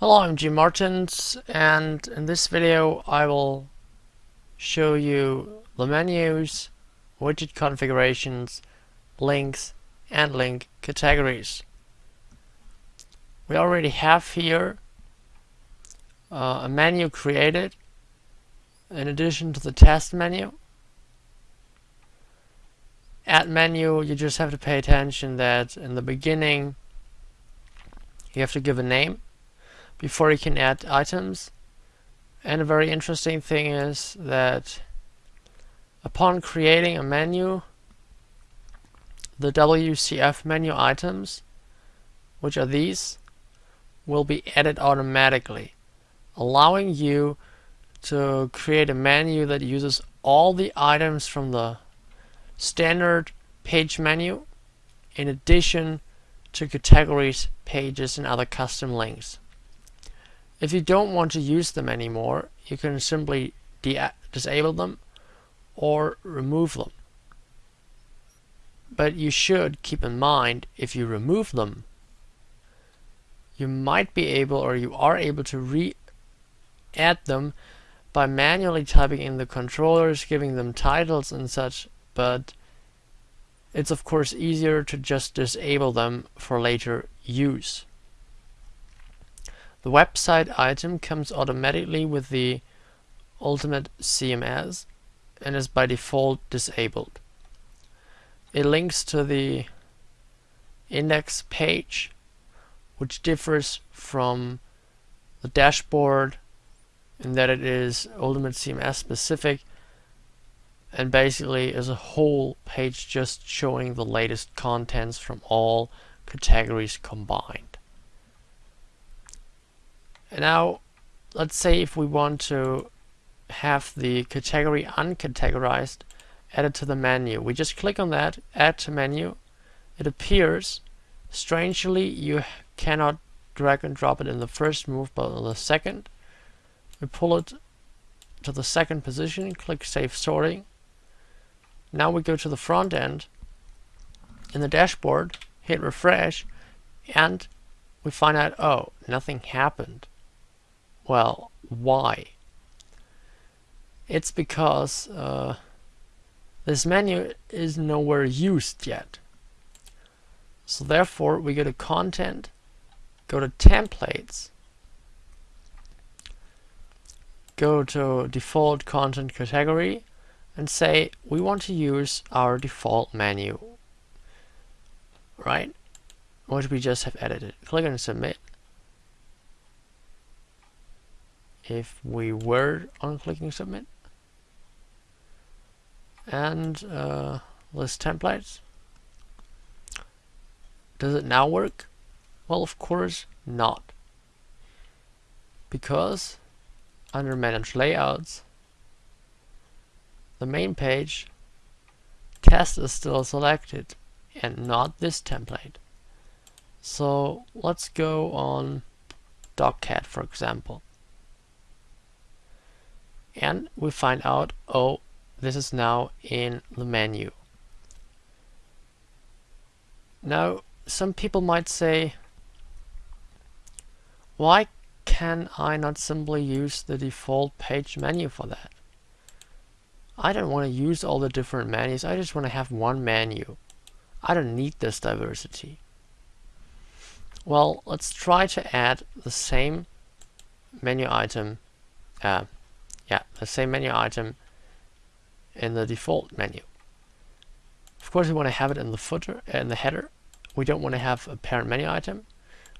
Hello, I'm Jim Martins and in this video I will show you the menus, widget configurations, links and link categories. We already have here uh, a menu created in addition to the test menu. At menu, you just have to pay attention that in the beginning you have to give a name before you can add items. And a very interesting thing is that upon creating a menu, the WCF menu items, which are these, will be added automatically, allowing you to create a menu that uses all the items from the standard page menu in addition to categories, pages, and other custom links. If you don't want to use them anymore, you can simply disable them or remove them. But you should keep in mind, if you remove them, you might be able or you are able to re-add them by manually typing in the controllers, giving them titles and such, but it's of course easier to just disable them for later use. The website item comes automatically with the Ultimate CMS and is by default disabled. It links to the index page which differs from the dashboard in that it is Ultimate CMS specific and basically is a whole page just showing the latest contents from all categories combined. And now, let's say if we want to have the category uncategorized added to the menu. We just click on that, add to menu. It appears. Strangely, you cannot drag and drop it in the first move, but in the second. We pull it to the second position, click Save Sorting. Now we go to the front end. In the dashboard, hit refresh, and we find out, oh, nothing happened. Well, why? It's because uh, this menu is nowhere used yet. So therefore, we go to Content, go to Templates, go to Default Content Category, and say we want to use our default menu, right? Which we just have edited. Click on Submit. If we were on clicking submit. And uh, list templates. Does it now work? Well of course not. Because under manage layouts the main page test is still selected and not this template. So let's go on DocCat for example and we find out oh this is now in the menu. Now some people might say why can I not simply use the default page menu for that? I don't want to use all the different menus. I just want to have one menu. I don't need this diversity. Well let's try to add the same menu item uh, yeah, the same menu item in the default menu. Of course, we want to have it in the footer and the header. We don't want to have a parent menu item.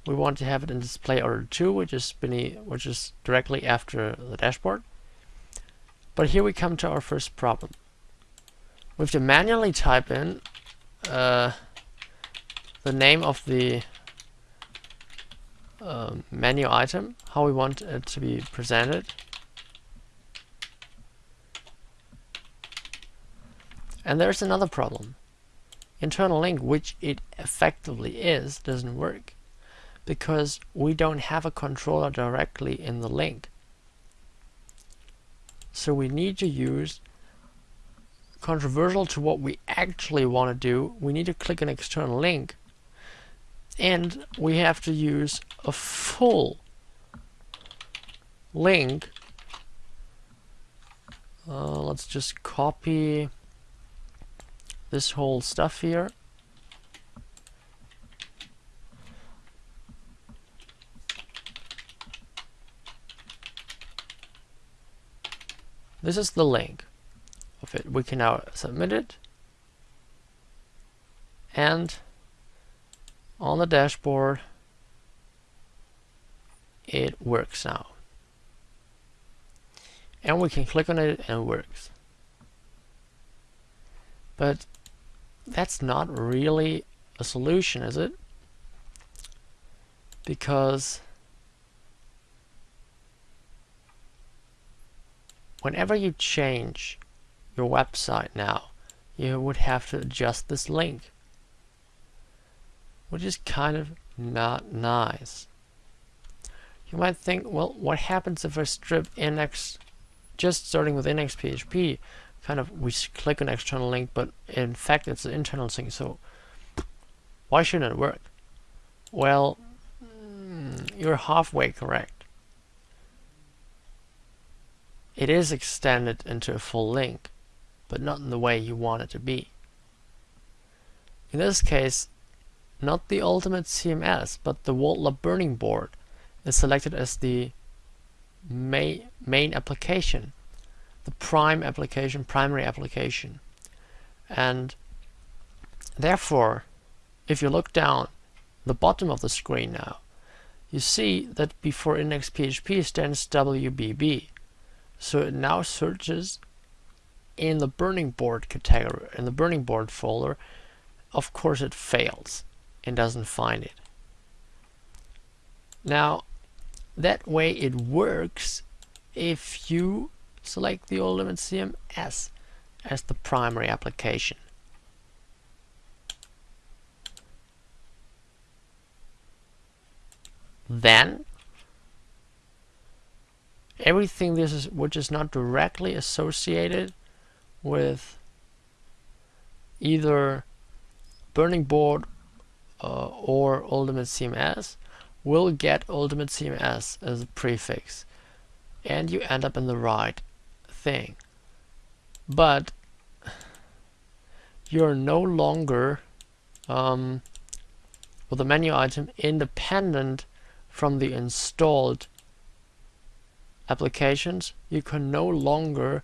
We want to have it in display order 2, which is beneath, which is directly after the dashboard. But here we come to our first problem. We have to manually type in uh, the name of the uh, menu item, how we want it to be presented. And there's another problem. Internal link, which it effectively is, doesn't work because we don't have a controller directly in the link. So we need to use controversial to what we actually want to do. We need to click an external link and we have to use a full link, uh, let's just copy this whole stuff here. This is the link of it. We can now submit it. And on the dashboard, it works now. And we can click on it and it works. But that's not really a solution, is it? Because whenever you change your website now, you would have to adjust this link, which is kind of not nice. You might think, well, what happens if I strip index, just starting with index PHP, kind of we click on external link, but in fact it's an internal thing, so why shouldn't it work? Well, mm, you're halfway correct. It is extended into a full link, but not in the way you want it to be. In this case, not the ultimate CMS, but the Vault burning board is selected as the main application, the prime application, primary application. And therefore, if you look down the bottom of the screen now, you see that before index.php stands WBB. So it now searches in the burning board category, in the burning board folder. Of course it fails and doesn't find it. Now that way it works if you select the Ultimate CMS as the primary application. Then everything this is which is not directly associated with either burning board uh, or ultimate CMS will get ultimate CMS as a prefix and you end up in the right thing but you're no longer um, with the menu item independent from the installed applications, you can no longer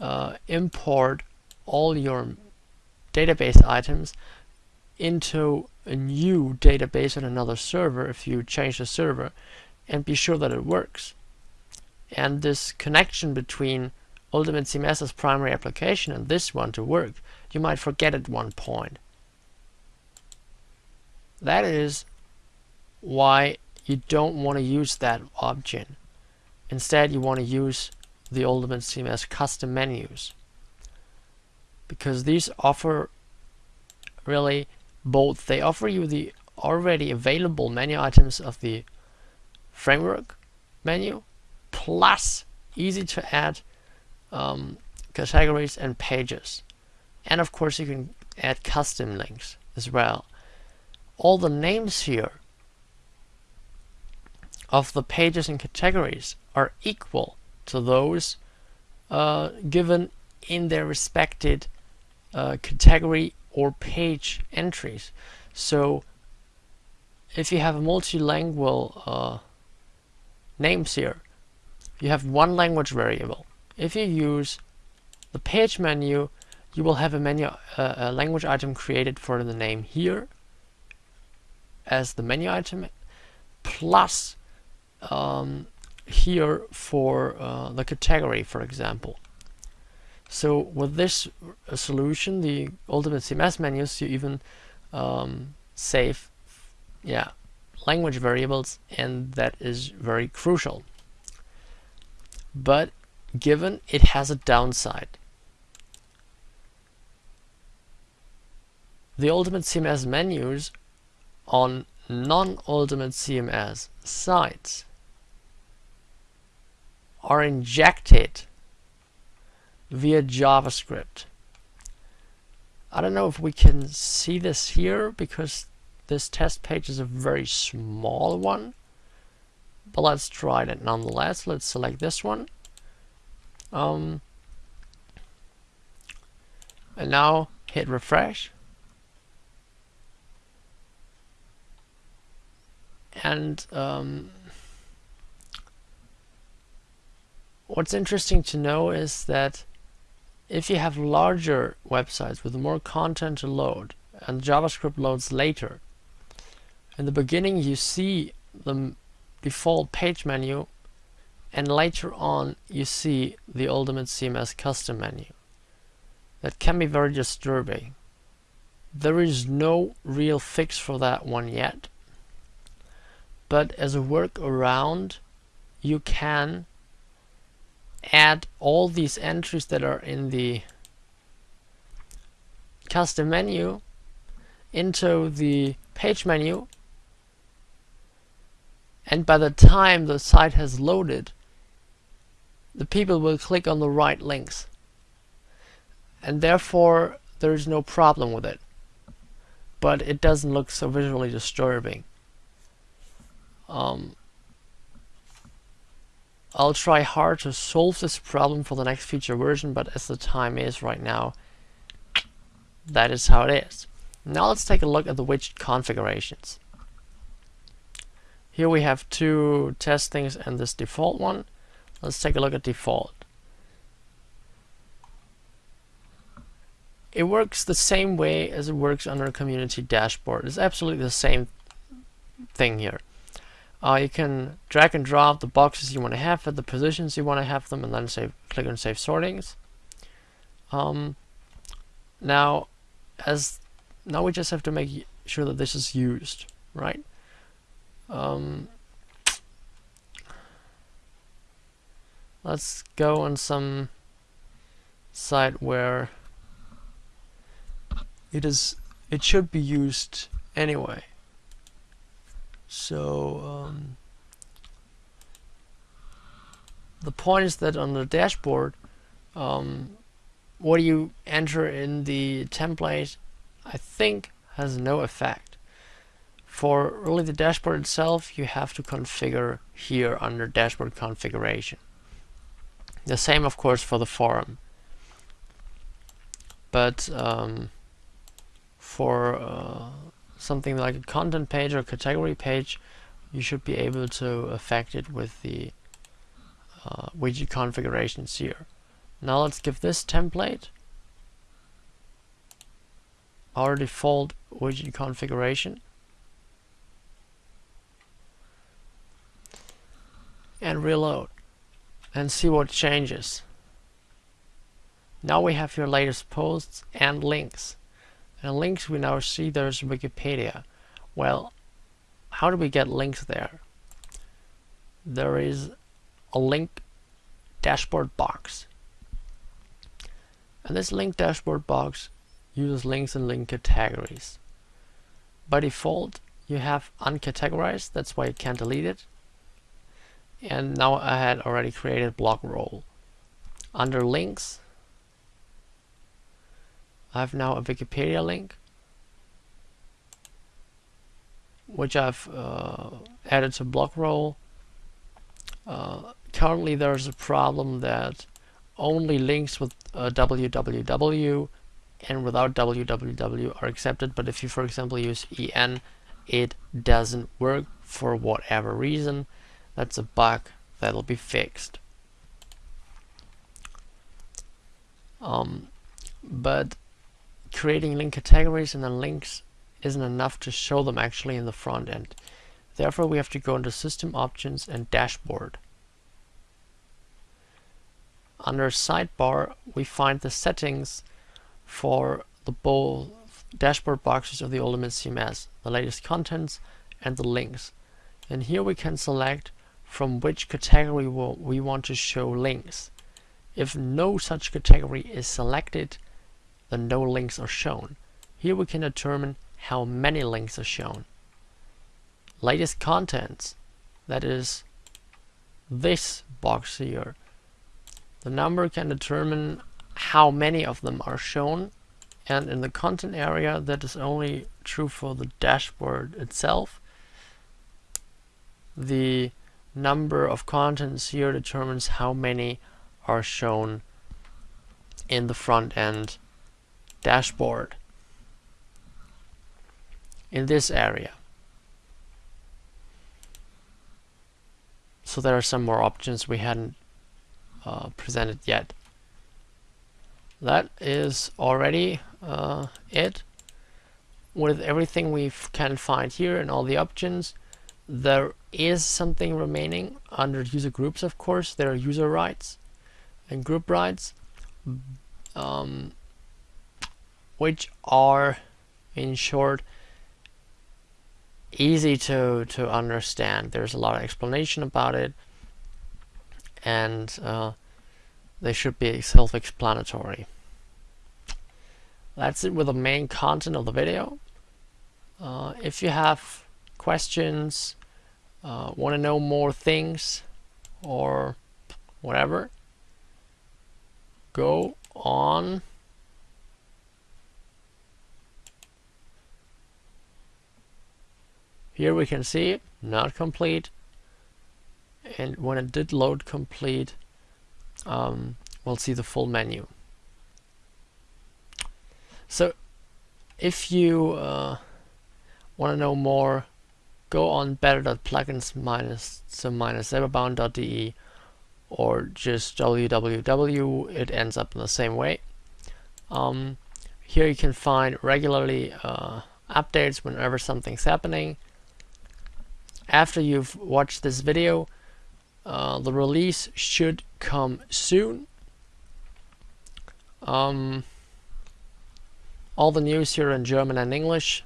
uh, import all your database items into a new database on another server if you change the server and be sure that it works. And this connection between Ultimate CMS's primary application and this one to work, you might forget at one point. That is why you don't want to use that option. Instead, you want to use the Ultimate CMS custom menus because these offer really both. They offer you the already available menu items of the framework menu plus easy to add um, categories and pages. And of course, you can add custom links as well. All the names here of the pages and categories are equal to those uh, given in their respected uh, category or page entries. So if you have a multilingual uh, names here, you have one language variable. If you use the page menu, you will have a menu uh, a language item created for the name here as the menu item plus um, here for uh, the category, for example. So with this solution, the Ultimate CMS menus, you even um, save yeah, language variables, and that is very crucial. But given it has a downside. The Ultimate CMS menus on non-Ultimate CMS sites are injected via JavaScript. I don't know if we can see this here because this test page is a very small one, but let's try it nonetheless. Let's select this one. Um, and now hit refresh. And um, what's interesting to know is that if you have larger websites with more content to load and JavaScript loads later, in the beginning you see the default page menu and later on you see the Ultimate CMS custom menu. That can be very disturbing. There is no real fix for that one yet. But as a workaround, you can add all these entries that are in the custom menu into the page menu and by the time the site has loaded the people will click on the right links and therefore there is no problem with it but it doesn't look so visually disturbing um, I'll try hard to solve this problem for the next feature version, but as the time is right now, that is how it is. Now let's take a look at the widget configurations. Here we have two test things and this default one. Let's take a look at default. It works the same way as it works under community dashboard. It's absolutely the same thing here. Uh, you can drag and drop the boxes you want to have at the positions you want to have them and then save, click on save sortings. Um, now, as now we just have to make sure that this is used, right? Um, let's go on some site where it is it should be used anyway. So um, the point is that on the dashboard, um, what you enter in the template, I think, has no effect. For really the dashboard itself, you have to configure here under dashboard configuration. The same, of course, for the forum. But um, for uh, something like a content page or category page, you should be able to affect it with the uh, widget configurations here. Now let's give this template our default widget configuration and reload and see what changes. Now we have your latest posts and links. And links we now see there's Wikipedia. Well, how do we get links there? There is a link dashboard box. And this link dashboard box uses links and link categories. By default, you have uncategorized, that's why you can't delete it. And now I had already created blogroll. Under links, I have now a Wikipedia link which I've uh, added to blogroll. Uh, currently there's a problem that only links with uh, www and without www are accepted but if you for example use en it doesn't work for whatever reason that's a bug that'll be fixed um, but creating link categories and then links isn't enough to show them actually in the front end. Therefore, we have to go into System Options and Dashboard. Under Sidebar, we find the settings for the both dashboard boxes of the Ultimate CMS, the latest contents and the links. And here we can select from which category we want to show links. If no such category is selected, then no links are shown. Here we can determine how many links are shown. Latest contents, that is this box here. The number can determine how many of them are shown and in the content area that is only true for the dashboard itself. The number of contents here determines how many are shown in the front end dashboard in this area. So there are some more options we hadn't uh, presented yet. That is already uh, it. With everything we can find here and all the options, there is something remaining under user groups, of course. There are user rights and group rights, um, which are, in short, easy to to understand. There's a lot of explanation about it, and uh, they should be self-explanatory. That's it with the main content of the video. Uh, if you have questions, uh, want to know more things, or whatever, go on Here we can see not complete. And when it did load complete, um, we'll see the full menu. So if you uh, want to know more, go on better.plugins minus some minus cyberbound.de or just www. It ends up in the same way. Um, here you can find regularly uh, updates whenever something's happening after you've watched this video uh, the release should come soon um, all the news here in German and English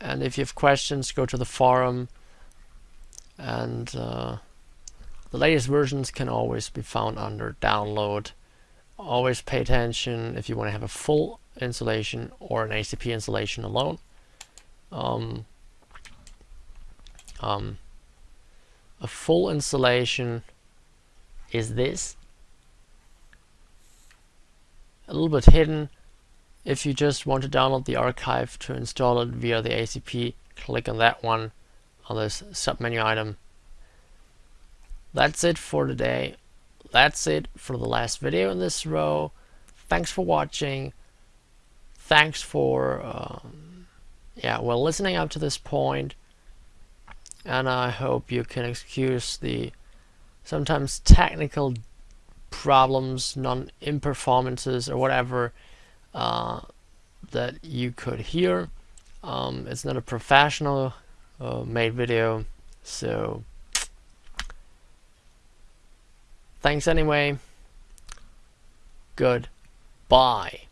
and if you have questions go to the forum. And uh, the latest versions can always be found under download. Always pay attention if you want to have a full installation or an ACP installation alone. Um, um, a full installation is this. A little bit hidden if you just want to download the archive to install it via the ACP click on that one on this submenu item. That's it for today. That's it for the last video in this row. Thanks for watching. Thanks for um, yeah well listening up to this point. and I hope you can excuse the sometimes technical problems, non-imperformances or whatever uh, that you could hear. Um, it's not a professional uh, made video, so thanks anyway. Good. Bye.